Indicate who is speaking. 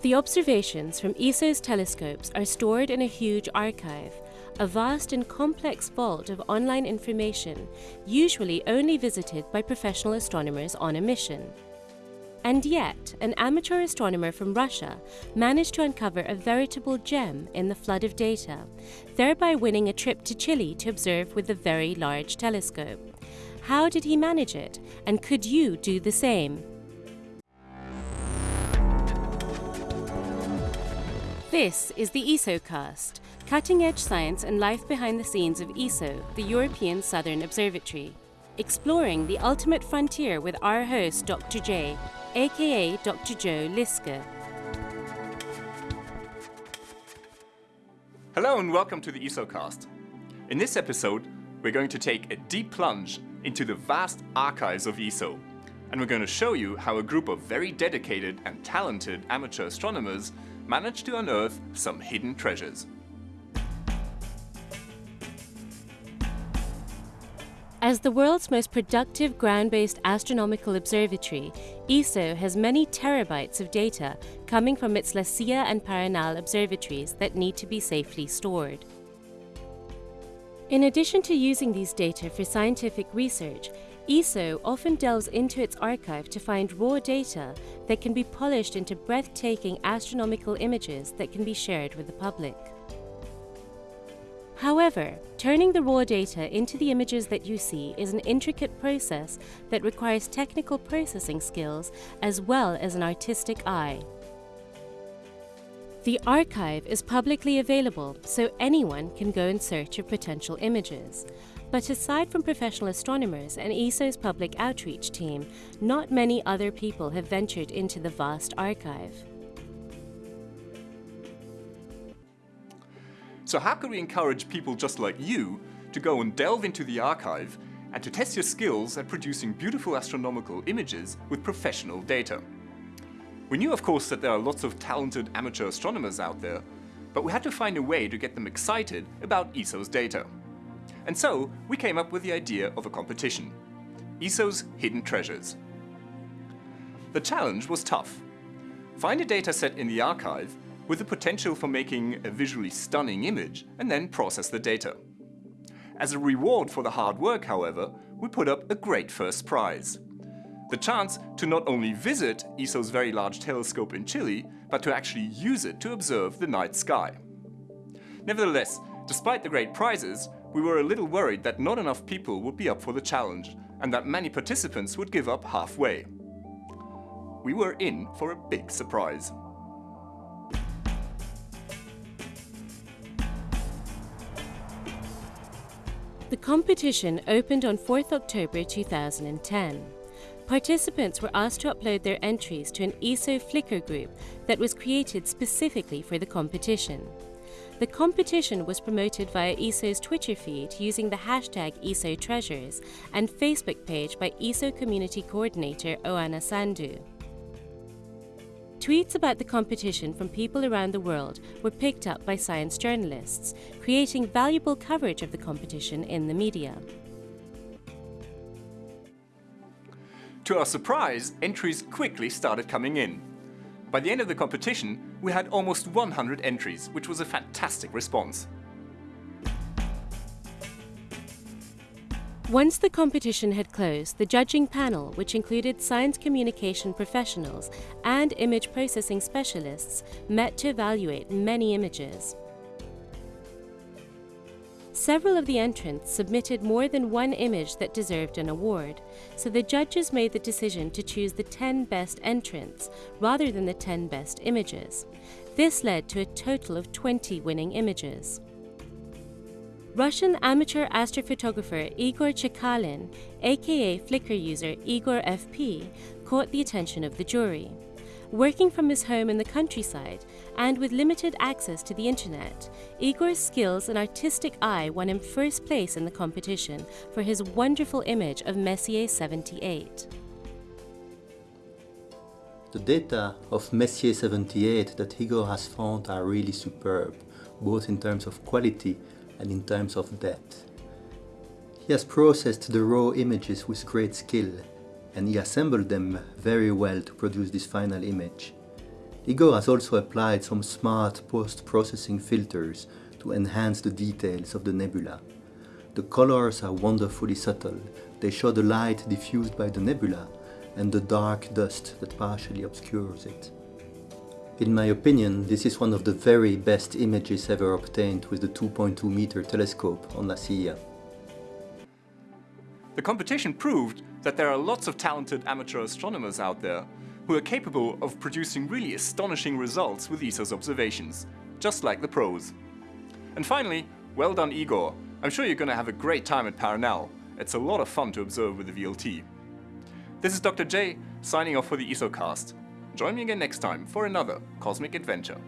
Speaker 1: The observations from ESO's telescopes are stored in a huge archive, a vast and complex vault of online information, usually only visited by professional astronomers on a mission. And yet, an amateur astronomer from Russia managed to uncover a veritable gem in the flood of data, thereby winning a trip to Chile to observe with a very large telescope. How did he manage it, and could you do the same? This is the ESOcast, cutting-edge science and life behind the scenes of ESO, the European Southern Observatory. Exploring the ultimate frontier with our host, Dr. J, aka Dr. Joe Liske.
Speaker 2: Hello and welcome to the ESOcast. In this episode, we're going to take a deep plunge into the vast archives of ESO. And we're going to show you how a group of very dedicated and talented amateur astronomers managed to unearth some hidden treasures.
Speaker 1: As the world's most productive ground-based astronomical observatory, ESO has many terabytes of data coming from its La Silla and Paranal observatories that need to be safely stored. In addition to using these data for scientific research, ESO often delves into its archive to find raw data that can be polished into breathtaking astronomical images that can be shared with the public. However, turning the raw data into the images that you see is an intricate process that requires technical processing skills as well as an artistic eye. The archive is publicly available, so anyone can go in search of potential images. But aside from professional astronomers and ESO's public outreach team, not many other people have ventured into the vast archive.
Speaker 2: So how can we encourage people just like you to go and delve into the archive and to test your skills at producing beautiful astronomical images with professional data? We knew of course that there are lots of talented amateur astronomers out there, but we had to find a way to get them excited about ESO's data. And so we came up with the idea of a competition, ESO's Hidden Treasures. The challenge was tough. Find a dataset in the archive with the potential for making a visually stunning image and then process the data. As a reward for the hard work, however, we put up a great first prize. The chance to not only visit ESO's very large telescope in Chile, but to actually use it to observe the night sky. Nevertheless, despite the great prizes, we were a little worried that not enough people would be up for the challenge and that many participants would give up halfway. We were in for a big surprise.
Speaker 1: The competition opened on 4th October 2010. Participants were asked to upload their entries to an ESO Flickr group that was created specifically for the competition. The competition was promoted via ESO's Twitter feed using the hashtag ESO Treasures and Facebook page by ESO Community Coordinator Oana Sandu. Tweets about the competition from people around the world were picked up by science journalists, creating valuable coverage of the competition in the media.
Speaker 2: To our surprise, entries quickly started coming in. By the end of the competition, we had almost 100 entries, which was a fantastic response.
Speaker 1: Once the competition had closed, the judging panel, which included science communication professionals and image processing specialists, met to evaluate many images. Several of the entrants submitted more than one image that deserved an award, so the judges made the decision to choose the 10 best entrants rather than the 10 best images. This led to a total of 20 winning images. Russian amateur astrophotographer Igor Chekalin, aka Flickr user Igor FP, caught the attention of the jury. Working from his home in the countryside and with limited access to the internet, Igor's skills and artistic eye won him first place in the competition for his wonderful image of Messier 78.
Speaker 3: The data of Messier 78 that Igor has found are really superb, both in terms of quality and in terms of depth. He has processed the raw images with great skill and he assembled them very well to produce this final image. Igor has also applied some smart post-processing filters to enhance the details of the nebula. The colors are wonderfully subtle. They show the light diffused by the nebula and the dark dust that partially obscures it. In my opinion, this is one of the very best images ever obtained with the 2.2 meter telescope on La Silla.
Speaker 2: The competition proved that there are lots of talented amateur astronomers out there who are capable of producing really astonishing results with ESO's observations, just like the pros. And finally, well done Igor. I'm sure you're going to have a great time at Paranal. It's a lot of fun to observe with the VLT. This is Dr. J, signing off for the ESOcast. Join me again next time for another cosmic adventure.